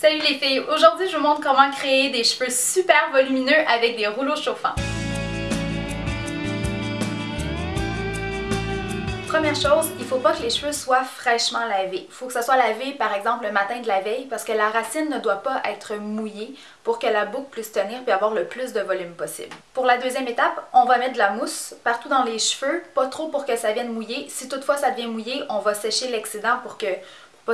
Salut les filles! Aujourd'hui, je vous montre comment créer des cheveux super volumineux avec des rouleaux chauffants. Première chose, il ne faut pas que les cheveux soient fraîchement lavés. Il faut que ça soit lavé par exemple le matin de la veille parce que la racine ne doit pas être mouillée pour que la boucle puisse tenir et avoir le plus de volume possible. Pour la deuxième étape, on va mettre de la mousse partout dans les cheveux, pas trop pour que ça vienne mouiller. Si toutefois ça devient mouillé, on va sécher l'excédent pour que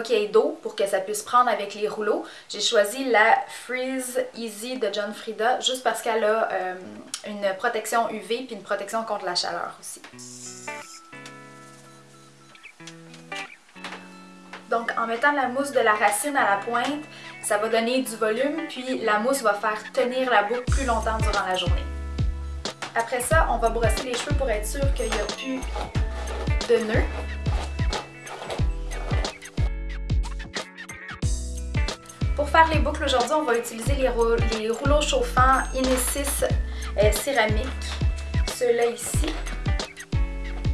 qu'il y ait d'eau pour que ça puisse prendre avec les rouleaux. J'ai choisi la Freeze Easy de John Frieda juste parce qu'elle a euh, une protection UV puis une protection contre la chaleur aussi. Donc en mettant la mousse de la racine à la pointe, ça va donner du volume, puis la mousse va faire tenir la boucle plus longtemps durant la journée. Après ça, on va brosser les cheveux pour être sûr qu'il n'y a plus de nœuds. Pour faire les boucles aujourd'hui, on va utiliser les, rouleaux chauffants Inesis euh, céramique, ceux-là ici.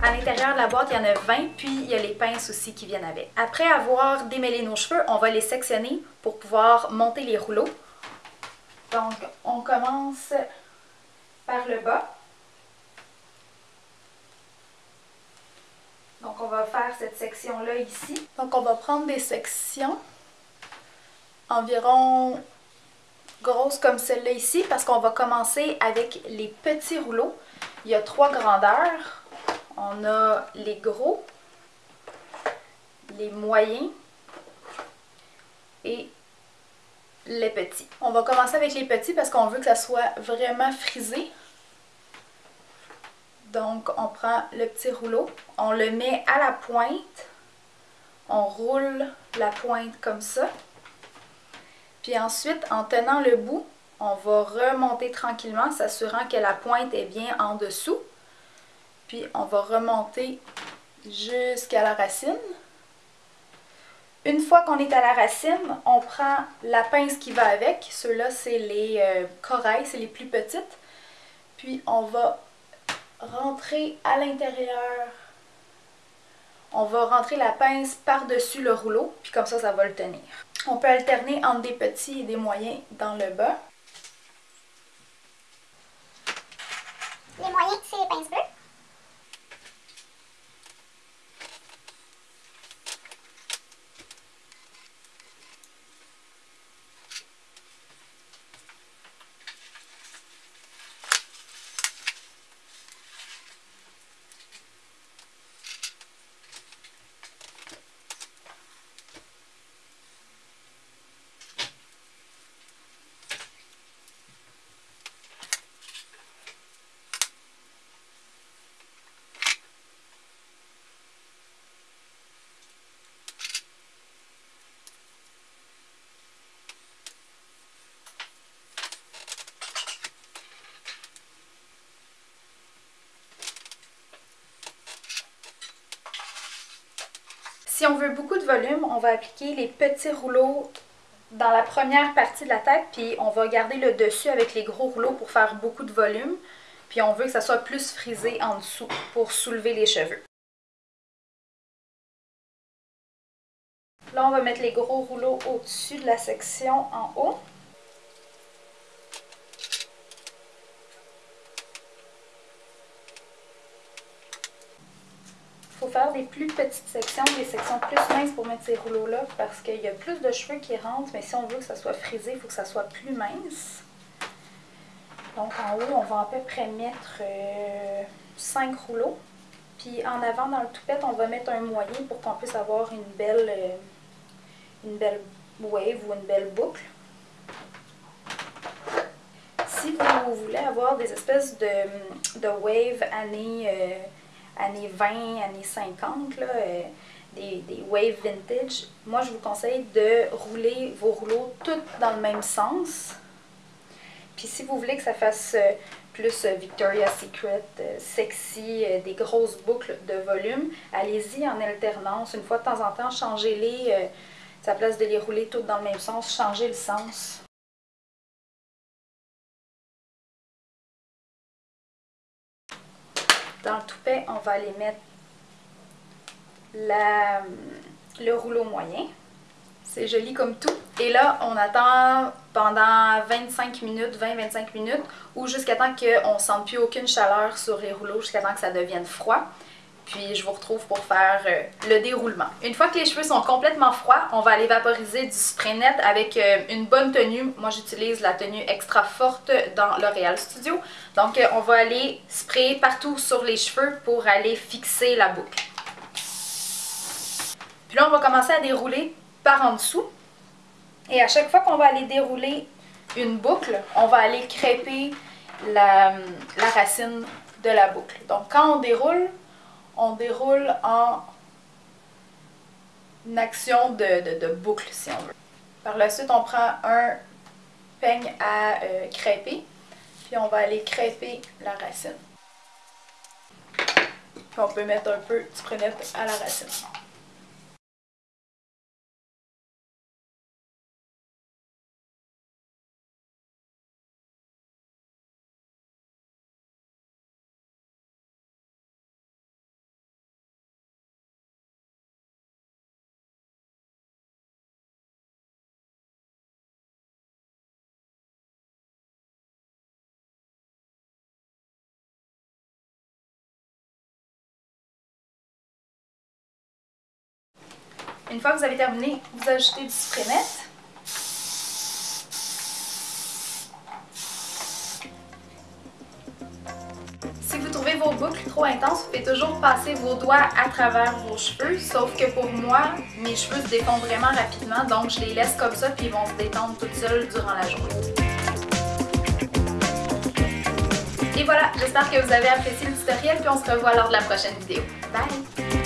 À l'intérieur de la boîte, il y en a 20, puis il y a les pinces aussi qui viennent avec. Après avoir démêlé nos cheveux, on va les sectionner pour pouvoir monter les rouleaux. Donc, on commence par le bas. Donc, on va faire cette section-là ici. Donc, on va prendre des sections environ grosses comme celle-là ici parce qu'on va commencer avec les petits rouleaux. Il y a trois grandeurs. On a les gros, les moyens et les petits. On va commencer avec les petits parce qu'on veut que ça soit vraiment frisé. Donc, on prend le petit rouleau, on le met à la pointe, on roule la pointe comme ça. Puis ensuite, en tenant le bout, on va remonter tranquillement, s'assurant que la pointe est bien en dessous. Puis on va remonter jusqu'à la racine. Une fois qu'on est à la racine, on prend la pince qui va avec. Ceux-là, c'est les euh, corails, c'est les plus petites. Puis on va rentrer à l'intérieur. On va rentrer la pince par-dessus le rouleau, puis comme ça, ça va le tenir. On peut alterner entre des petits et des moyens dans le bas. Les moyens, c'est les pinces bleues. Si on veut beaucoup de volume, on va appliquer les petits rouleaux dans la première partie de la tête, puis on va garder le dessus avec les gros rouleaux pour faire beaucoup de volume. Puis on veut que ça soit plus frisé en dessous pour soulever les cheveux. Là, on va mettre les gros rouleaux au-dessus de la section en haut. Faire des plus petites sections, des sections plus minces pour mettre ces rouleaux-là parce qu'il y a plus de cheveux qui rentrent, mais si on veut que ça soit frisé, il faut que ça soit plus mince. Donc en haut, on va à peu près mettre 5 euh, rouleaux. Puis en avant, dans le toupette, on va mettre un moyen pour qu'on puisse avoir une belle, euh, une belle wave ou une belle boucle. Si vous voulez avoir des espèces de, de wave années... Euh, années 20, années 50, là, euh, des, des wave vintage, moi je vous conseille de rouler vos rouleaux tous dans le même sens. Puis si vous voulez que ça fasse euh, plus euh, Victoria's Secret, sexy, des grosses boucles de volume, allez-y en alternance. Une fois de temps en temps, changez-les. à place de les rouler toutes dans le même sens, changez le sens. Dans le toupet, on va aller mettre le rouleau moyen. C'est joli comme tout. Et là, on attend pendant 25 minutes, 20-25 minutes, ou jusqu'à temps qu'on ne sente plus aucune chaleur sur les rouleaux, jusqu'à temps que ça devienne froid. Puis je vous retrouve pour faire euh, le déroulement. Une fois que les cheveux sont complètement froids, on va aller vaporiser du spray net avec euh, une bonne tenue. Moi j'utilise la tenue extra forte dans L'Oréal Studio. Donc euh, on va aller sprayer partout sur les cheveux pour aller fixer la boucle. Puis là on va commencer à dérouler par en dessous. Et à chaque fois qu'on va aller dérouler une boucle, on va aller crêper la, la racine de la boucle. Donc quand on déroule, on déroule en action de, boucle, si on veut. Par la suite, on prend un peigne à euh, crêper, puis on va aller crêper la racine. Puis on peut mettre un peu du prunette à la racine. Une fois que vous avez terminé, vous ajoutez du spray net. Si vous trouvez vos boucles trop intenses, vous pouvez toujours passer vos doigts à travers vos cheveux, sauf que pour moi, mes cheveux se défendent vraiment rapidement, donc je les laisse comme ça puis ils vont se détendre toutes seuls durant la journée. Et voilà, j'espère que vous avez apprécié le tutoriel puis on se revoit lors de la prochaine vidéo. Bye!